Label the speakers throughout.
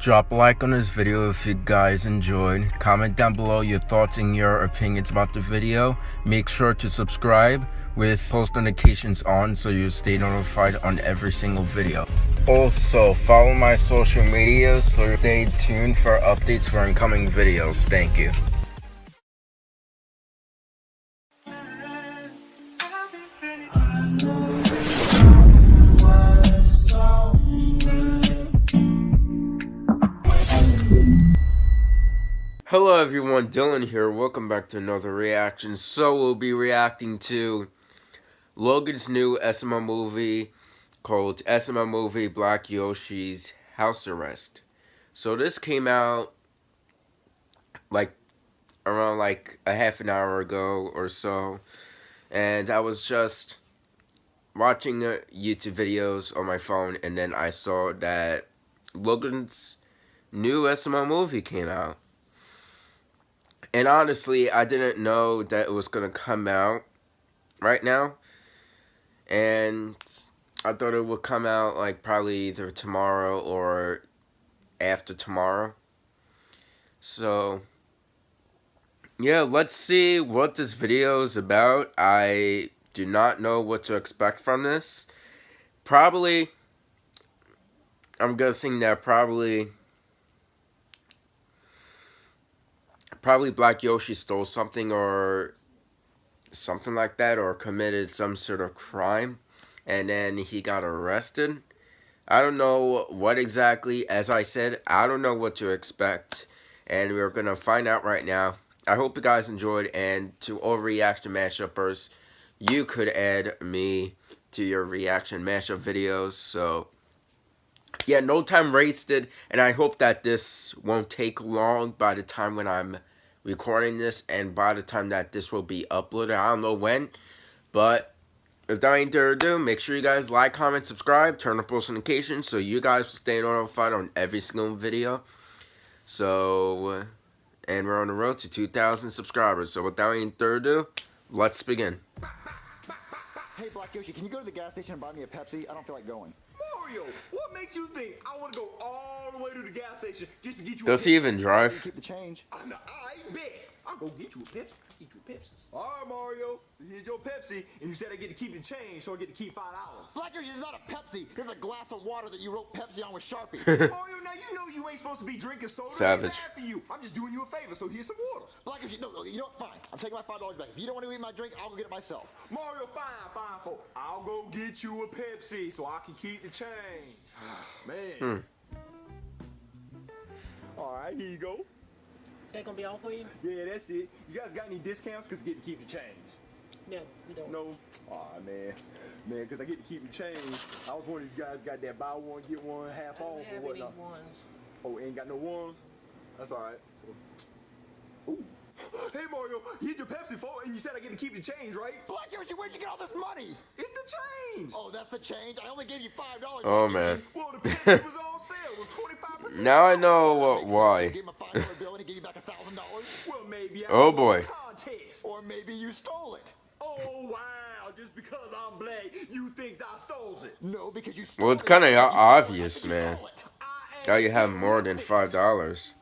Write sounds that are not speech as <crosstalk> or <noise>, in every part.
Speaker 1: Drop a like on this video if you guys enjoyed. Comment down below your thoughts and your opinions about the video. Make sure to subscribe with post notifications on so you stay notified on every single video. Also, follow my social media so stay tuned for updates for incoming videos. Thank you. Hello everyone, Dylan here. Welcome back to another reaction. So we'll be reacting to Logan's new SML movie called SML Movie Black Yoshi's House Arrest. So this came out like around like a half an hour ago or so. And I was just watching uh, YouTube videos on my phone and then I saw that Logan's new SML movie came out. And honestly, I didn't know that it was going to come out right now. And I thought it would come out like probably either tomorrow or after tomorrow. So, yeah, let's see what this video is about. I do not know what to expect from this. Probably, I'm guessing that probably probably Black Yoshi stole something or something like that or committed some sort of crime and then he got arrested. I don't know what exactly, as I said, I don't know what to expect and we're going to find out right now. I hope you guys enjoyed and to all reaction mashuppers, you could add me to your reaction mashup videos. So yeah, no time wasted and I hope that this won't take long by the time when I'm recording this and by the time that this will be uploaded i don't know when but without any further ado make sure you guys like comment subscribe turn on post notifications so you guys will stay notified on every single video. So uh, and we're on the road to 2,000 subscribers. So without any further ado let's begin.
Speaker 2: Hey black yoshi can you go to the gas station and buy me a pepsi? I don't feel like going
Speaker 3: Mario, what makes you think I want to go all the way to the gas station just to get you?
Speaker 1: Does he even drive?
Speaker 2: Keep the change.
Speaker 3: I, I bet. I'll go get you a Pepsi. Get you a Pepsi. All right, Mario. Here's your Pepsi, and you said I get to keep the change, so I get to keep five dollars.
Speaker 2: Blackers is not a Pepsi. It's a glass of water that you wrote Pepsi on with Sharpie. <laughs>
Speaker 3: Mario, now you know you ain't supposed to be drinking soda.
Speaker 1: Savage.
Speaker 3: bad for you. I'm just doing you a favor, so here's some water.
Speaker 2: Blackers, no, no, you know what? Fine. I'm taking my five dollars back. If you don't want to eat my drink, I'll go get it myself.
Speaker 3: Mario, fine, fine, for I'll go get you a Pepsi, so I can keep the change. <sighs> Man. Hmm. All right, here you go.
Speaker 4: Is that gonna be all for you?
Speaker 3: Yeah, that's it. You guys got any discounts? Cause I get to keep the change.
Speaker 4: No, we don't.
Speaker 3: No. Aw, oh, man. Man, cause I get to keep the change. I was wondering if you guys got that buy one, get one half off or whatnot.
Speaker 4: Ones.
Speaker 3: Oh, ain't got no ones? That's all right. Ooh. Hey Mario, you here's your Pepsi for, and you said I get to keep the change, right?
Speaker 2: Black Yoshi, where'd you get all this money?
Speaker 3: It's the change.
Speaker 2: Oh, that's the change. I only gave you five dollars.
Speaker 1: Oh man. <laughs>
Speaker 3: Well, the Pepsi was on sale with twenty five percent.
Speaker 1: Now I know what why.
Speaker 2: Gave him a five dollar bill and he gave you back a thousand dollars.
Speaker 3: Well, maybe. I
Speaker 1: oh boy.
Speaker 3: Contest.
Speaker 2: Or maybe you stole it.
Speaker 3: Oh wow! Just because I'm black, you thinks I stole it?
Speaker 2: No, because you stole
Speaker 1: Well, it's kind of obvious, man. Now you have more than five dollars?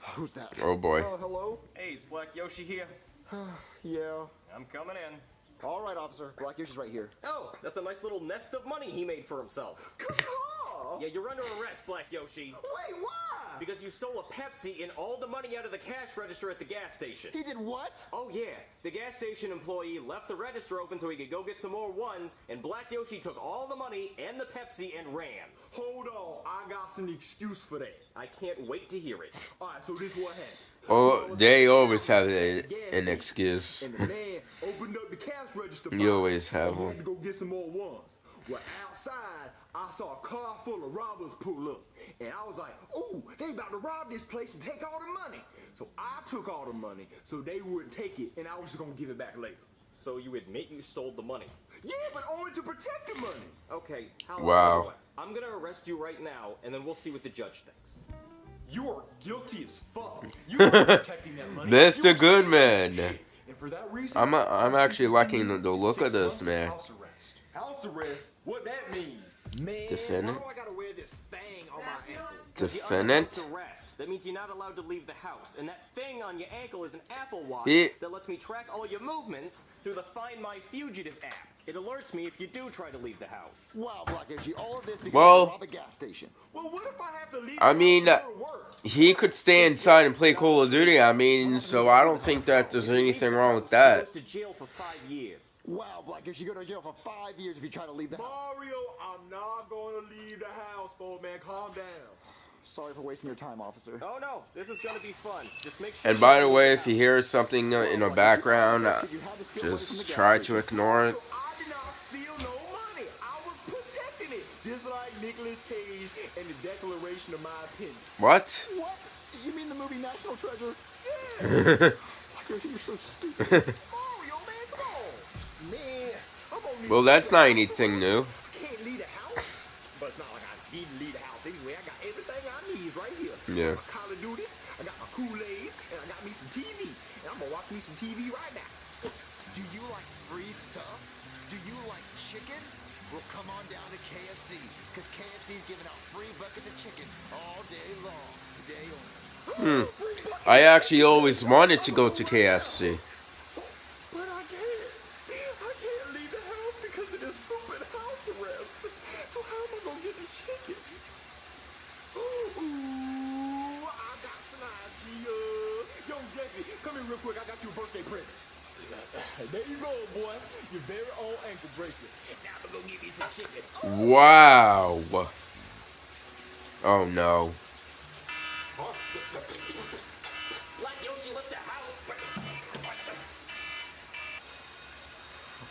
Speaker 2: Who's that?
Speaker 1: Oh boy.
Speaker 3: Uh, hello?
Speaker 5: Hey, is Black Yoshi here? <sighs>
Speaker 2: yeah.
Speaker 5: I'm coming in.
Speaker 2: All right, officer. Black Yoshi's right here.
Speaker 5: Oh, that's a nice little nest of money he made for himself. yeah, you're under arrest, Black Yoshi.
Speaker 3: Wait, why?
Speaker 5: Because you stole a Pepsi and all the money out of the cash register at the gas station.
Speaker 2: He did what?
Speaker 5: Oh, yeah. The gas station employee left the register open so he could go get some more ones, and Black Yoshi took all the money and the Pepsi and ran.
Speaker 3: Hold on. I got some excuse for that.
Speaker 5: I can't wait to hear it.
Speaker 3: All right, so this is what happens.
Speaker 1: Oh, they always have a, an excuse.
Speaker 3: And the man opened up the cash register.
Speaker 1: You always have one.
Speaker 3: To go get some more ones. Well, outside, I saw a car full of robbers pull up. And I was like, ooh, they about to rob this place and take all the money. So I took all the money so they wouldn't take it and I was just going to give it back later.
Speaker 5: So you admit you stole the money?
Speaker 3: Yeah, but only to protect the money.
Speaker 5: Okay.
Speaker 1: how wow.
Speaker 5: I'm going to arrest you right now and then we'll see what the judge thinks.
Speaker 3: You are guilty as fuck. <laughs> You are protecting that money.
Speaker 1: Mr. Goodman.
Speaker 3: And for that reason,
Speaker 1: I'm a, I'm actually liking the, the look of this man.
Speaker 3: House arrest. House arrest? What that mean? Man,
Speaker 1: Defendant?
Speaker 3: why do I gotta wear this thing on my
Speaker 1: Defendant.
Speaker 5: arrest. That means you're not allowed to leave the house. And that thing on your ankle is an Apple Watch
Speaker 1: Yeah.
Speaker 5: that lets me track all your movements through the Find My Fugitive app. It alerts me if you do try to leave the house.
Speaker 2: Wow, Black Yoshi, all of this because
Speaker 1: Well-
Speaker 2: you rob a gas station.
Speaker 3: Well, what if I have to leave?
Speaker 1: I mean,
Speaker 3: house
Speaker 1: uh,
Speaker 3: to go to work?
Speaker 1: He could stay inside and play Call of Duty. I mean, so I don't think that there's anything wrong with that.
Speaker 5: goes to jail for five years.
Speaker 2: Wow, Black Yoshi, you go to jail for five years if you try to leave the house.
Speaker 3: Mario, I'm not gonna leave the house, old man. Calm down.
Speaker 2: Sorry for wasting your time, officer.
Speaker 5: Oh no, this is gonna be fun. Just make sure.
Speaker 1: And by the way, if you hear something uh, in the background, uh,
Speaker 2: You had to steal money from the
Speaker 1: just try to ignore it.
Speaker 3: Not steal no money. I was protecting it, just like Nicolas Cage and the Declaration of My Opinion.
Speaker 1: What?
Speaker 2: What? You mean the movie National Treasure? <laughs> Yeah. You're so stupid. <laughs>
Speaker 3: Mario, man, come on. Man, I'm on this
Speaker 1: Well, that's not
Speaker 3: house
Speaker 1: anything
Speaker 3: arrest.
Speaker 1: new.
Speaker 3: I can't leave the house. But it's not like I need to leave the house anyway. I got everything I need is right here.
Speaker 1: Yeah.
Speaker 3: I got my Call of Duties, I got my Kool-Aid, and I got me some TV. And I'm gonna watch me some TV right now.
Speaker 6: Do you like free stuff? Do you like chicken? Well, come on down to KFC, because KFC's giving out free buckets of chicken all day long, today only. Hmm.
Speaker 1: I actually always wanted to go to KFC.
Speaker 3: But I can't. I can't leave the house because of this stupid house arrest. So how am I gonna get the chicken? Ooh, I got some idea. Yo, Jeffy, come here real quick. I got you a birthday present. <laughs> There you go, boy. Your very own ankle bracelet. Now I'm gonna give you some chicken.
Speaker 1: Wow. Oh no.
Speaker 5: Black Yoshi left the house.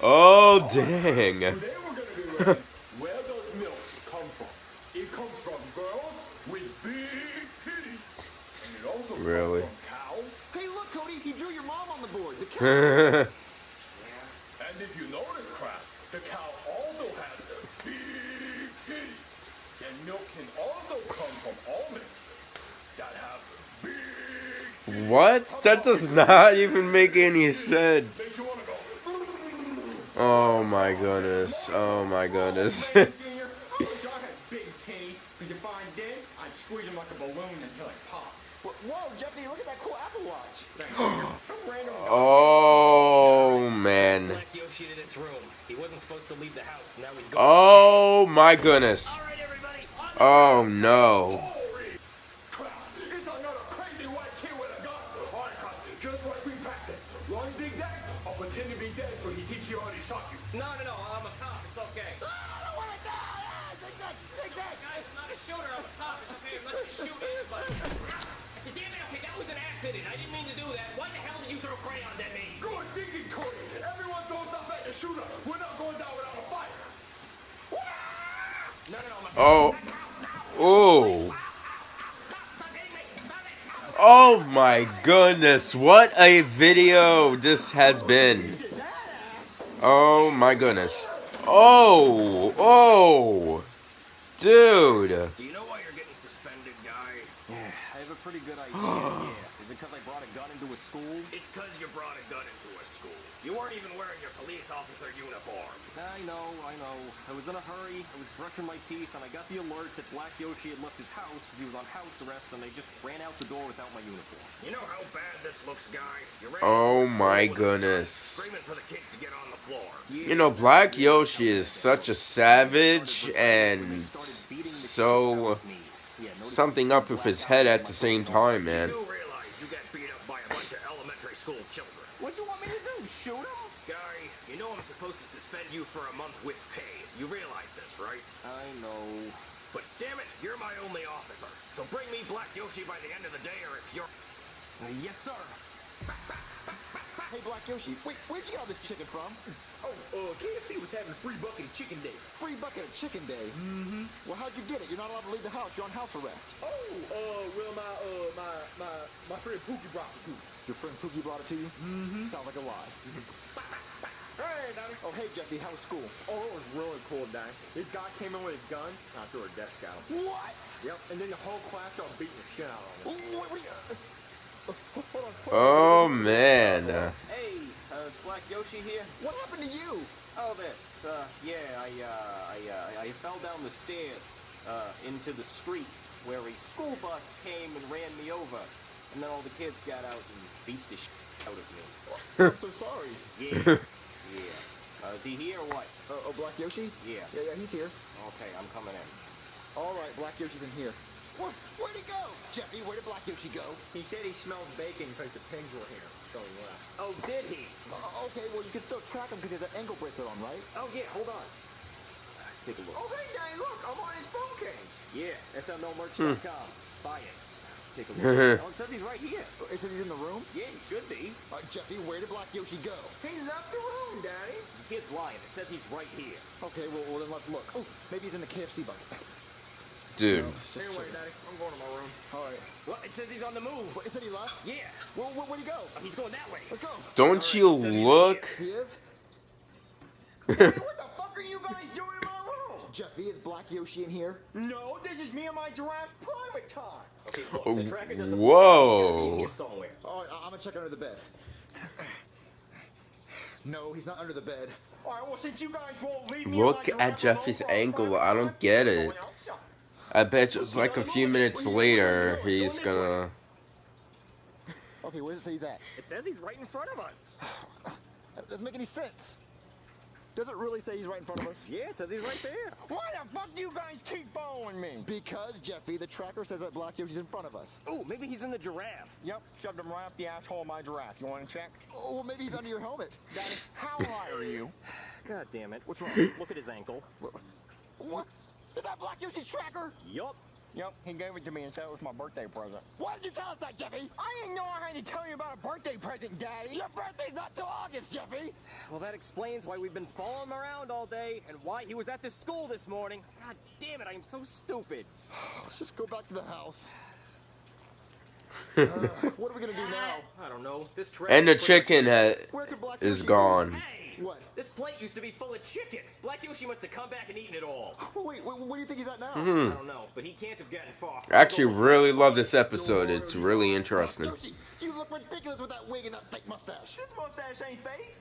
Speaker 1: Oh dang.
Speaker 3: Today we're gonna be learning where does milk come from? It comes from girls with big titties. And it also
Speaker 1: Really?
Speaker 3: comes from cows.
Speaker 2: hey, look, Cody, he drew your mom on the board. The <laughs> cow.
Speaker 3: And if you notice, Crass, the cow also has big titties. And milk can also come from almonds that have big
Speaker 1: what? That does not even make any sense. Oh my goodness. Oh my goodness. <laughs>
Speaker 3: Oh man, I wish I had big
Speaker 5: shot
Speaker 1: you. No,
Speaker 3: no, no. I'm a cop. It's okay. I don't want to
Speaker 5: die! Take that! Take that! Guys, I'm not a shooter. I'm a cop. It's okay. I'm not gonna shoot anybody. Damn it. Okay, that was an accident. I didn't mean to do that. Why the hell did you throw crayons at me?
Speaker 3: Good thinking, Cody! Everyone throws stuff at the shooter! We're not going down without a fight!
Speaker 5: No, no, no. I'm a
Speaker 1: Oh. Oh.
Speaker 5: Stop! Stop hitting me! Stop it!
Speaker 1: Oh my goodness. What a video this has been. Oh my goodness. Oh. Oh. Dude.
Speaker 5: Do you know why you're getting suspended, guy? Yeah, I have a pretty good idea. yeah. Is it because I brought a gun into a school? It's because you brought a gun into a school. You weren't even wearing your police officer uniform. I know, I know. I was in a hurry. I was brushing my teeth, and I got the alert that Black Yoshi had left his house because he was on house arrest, and they just ran out the door without my uniform. You know how bad this looks, guy? You ran
Speaker 1: Oh
Speaker 5: into
Speaker 1: my
Speaker 5: school with a gun,
Speaker 1: goodness.
Speaker 5: Screaming for the kids to get on the floor.
Speaker 1: You know, Black Yoshi is such a savage and so something up with his head at the same time, man.
Speaker 5: You do realize you got beat up by a bunch of elementary school children. What do you want me to do? Shoot him? Guy, you know I'm supposed to suspend you for a month with pay. You realize this, right? I know. But damn it, you're my only officer. So bring me Black Yoshi by the end of the day or it's your... yes, sir.
Speaker 2: Hey, Black Yoshi, wait, where'd you get all this chicken from?
Speaker 3: Oh, uh, KFC was having free bucket of chicken day.
Speaker 2: Free bucket of chicken day. Mm-hmm. Well, how'd you get it? You're not allowed to leave the house. You're on house arrest.
Speaker 3: Oh, uh, well, my, uh, my, my, my friend Pookie brought it to me.
Speaker 2: Your friend Pookie brought it to you? Mm-hmm. Sounds like a lie. <laughs>
Speaker 3: Hey, Donnie.
Speaker 2: Oh, hey, Jeffy, how was school?
Speaker 3: Oh, it was really cool, Donnie. This guy came in with a gun, and I threw a desk out.
Speaker 2: What?
Speaker 3: Yep, and then the whole class started beating the shit out of him.
Speaker 2: What, what, hold on, hold on.
Speaker 1: Oh man.
Speaker 5: Hey, uh, is Black Yoshi here?
Speaker 2: What happened to you?
Speaker 5: Oh, this. Uh, yeah, I, uh, I, uh, I fell down the stairs, uh, into the street where a school bus came and ran me over. And then all the kids got out and beat the shit out of me.
Speaker 2: I'm so sorry. <laughs>
Speaker 5: Yeah. yeah. Uh, is he here or what?
Speaker 2: Uh, oh, Black Yoshi?
Speaker 5: Yeah.
Speaker 2: Yeah, yeah, he's here.
Speaker 5: Okay, I'm coming in.
Speaker 2: All right, Black Yoshi's in here.
Speaker 6: Where, where'd he go? Jeffy, where did Black Yoshi go?
Speaker 3: He said he smelled bacon because the pigs were here. So he left.
Speaker 5: Oh, did he?
Speaker 2: Uh, okay, well, you can still track him because he has an ankle bracelet on, right?
Speaker 5: Oh, yeah, hold on. Let's take a look.
Speaker 3: Oh, hey, Danny, look, I'm on his phone case.
Speaker 5: Yeah, SMLmerch.com. Buy it. Let's take a look. <laughs> oh, it says he's right here.
Speaker 2: Uh, It says he's in the room.
Speaker 5: Yeah, he should be.
Speaker 6: Uh, Jeffy, where did Black Yoshi go?
Speaker 3: He left the room, Daddy.
Speaker 5: The kid's lying. It says he's right here.
Speaker 2: Okay, well, well then let's look. Oh, maybe he's in the KFC bucket.
Speaker 1: Dude.
Speaker 2: Just
Speaker 3: Anyway,
Speaker 2: checking.
Speaker 3: Daddy, I'm going to my room.
Speaker 2: All right.
Speaker 5: Well, it says he's on the move.
Speaker 2: What, it said he left?
Speaker 5: Yeah.
Speaker 2: Well, where, where'd he go?
Speaker 5: Oh, he's going that way.
Speaker 2: Let's go.
Speaker 1: Don't you look?
Speaker 2: He is? <laughs>
Speaker 3: What the fuck are you guys doing in my room?
Speaker 2: Jeffy, is Black Yoshi in here?
Speaker 3: No, this is me and my giraffe private time.
Speaker 5: Okay, look, the oh, tracker doesn't
Speaker 1: Oh, Whoa.
Speaker 5: He's gotta be in here somewhere.
Speaker 2: All right, I- I'm gonna check under the bed. No, he's not under the bed.
Speaker 3: All right, well, since you guys won't leave me
Speaker 1: Look at Jeffy's
Speaker 3: alone for our
Speaker 1: ankle. I don't get
Speaker 3: I'm
Speaker 1: it.
Speaker 3: Going outside.
Speaker 1: I bet just like a few minutes later, he's gonna.
Speaker 2: Okay, where does it say he's at?
Speaker 5: It says he's right in front of us.
Speaker 2: That doesn't make any sense. Does it really say he's right in front of us?
Speaker 5: Yeah, it says he's right there.
Speaker 3: Why the fuck do you guys keep following me?
Speaker 2: Because, Jeffy, the tracker says that Black Yoshi's in front of us.
Speaker 5: Ooh, maybe he's in the giraffe.
Speaker 3: Yep, shoved him right up the asshole of my giraffe. You want to check?
Speaker 2: Oh, well, maybe he's under your helmet.
Speaker 3: Daddy, how high are you? <sighs>
Speaker 5: God damn it.
Speaker 2: What's wrong?
Speaker 5: Look at his ankle.
Speaker 2: What? Is that Black Yoshi's tracker?
Speaker 5: Yup.
Speaker 3: Yep, he gave it to me and said it was my birthday present.
Speaker 2: Why did you tell us that, Jeffy?
Speaker 3: I didn't know I had to tell you about a birthday present, Daddy.
Speaker 2: Your birthday's not till August, Jeffy.
Speaker 5: Well, that explains why we've been following him around all day and why he was at the school this morning. God damn it, I am so stupid. <sighs>
Speaker 2: Let's just go back to the house. <laughs> Uh, what are we gonna do now?
Speaker 5: I don't know. This trash
Speaker 1: And the chicken has,
Speaker 5: useless.
Speaker 2: Where could Black
Speaker 1: is gone.
Speaker 5: Hey!
Speaker 2: What?
Speaker 5: This plate used to be full of chicken. Black Yoshi must have come back and eaten it all.
Speaker 2: Go? Wait, wait, where do you think he's at now? Hmm.
Speaker 5: I don't know, but he can't have gotten far.
Speaker 1: I actually really love this episode. It's really interesting.
Speaker 2: Yoshi, you look ridiculous with that wig and that fake mustache.
Speaker 3: This mustache ain't fake.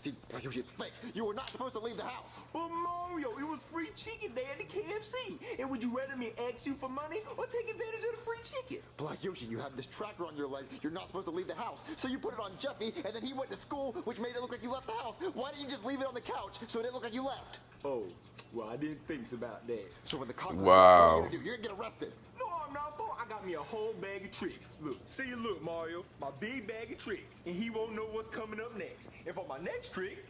Speaker 2: See, Black Yoshi, it's fake. You were not supposed to leave the house.
Speaker 3: But Mario, it was free chicken day at the KFC. And would you rather me ask you for money or take advantage of the free chicken?
Speaker 2: Black Yoshi, you have this tracker on your leg. You're not supposed to leave the house. So you put it on Jeffy, and then he went to school, which made it look like you left the house. Why didn't you just leave it on the couch so it didn't look like you left?
Speaker 3: Oh, well, I didn't think about that.
Speaker 2: So when the cop
Speaker 1: Wow.
Speaker 2: what are you gonna do? You're gonna get arrested.
Speaker 3: No, I'm not, boy. I got me a whole bag of tricks. Look, see, you look, Mario, my big bag of tricks, and he won't know what's coming up next. And for my next trick,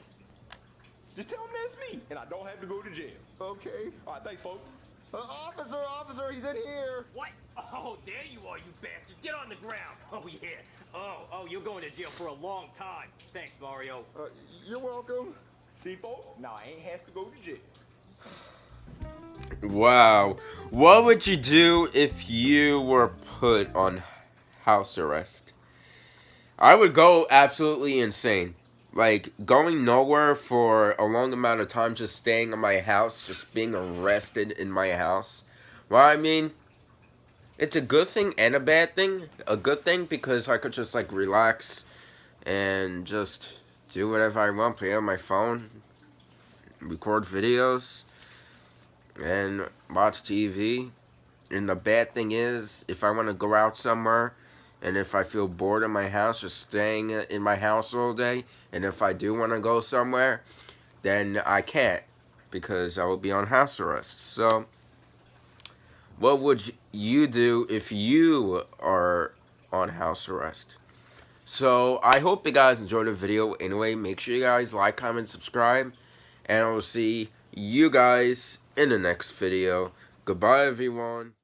Speaker 3: just tell him that's me, and I don't have to go to jail.
Speaker 2: Okay.
Speaker 3: All right, thanks, folks.
Speaker 2: Uh, officer, officer, he's in here.
Speaker 5: What? Oh, there you are, you bastard. Get on the ground. <laughs> Oh, yeah. Oh, oh, you're going to jail for a long time. Thanks, Mario.
Speaker 2: Uh, you're welcome.
Speaker 3: See, folks, now I ain't has to go to jail.
Speaker 1: Wow. What would you do if you were put on house arrest? I would go absolutely insane. Like, going nowhere for a long amount of time, just staying in my house, just being arrested in my house. Well, I mean, it's a good thing and a bad thing. A good thing because I could just, like, relax and just do whatever I want, play on my phone, record videos and watch TV. And the bad thing is, if I want to go out somewhere, and if I feel bored in my house, just staying in my house all day, and if I do want to go somewhere, then I can't because I will be on house arrest. So, what would you do if you are on house arrest? So, I hope you guys enjoyed the video. Anyway, make sure you guys like, comment, subscribe, and I will see you guys in the next video. Goodbye, everyone.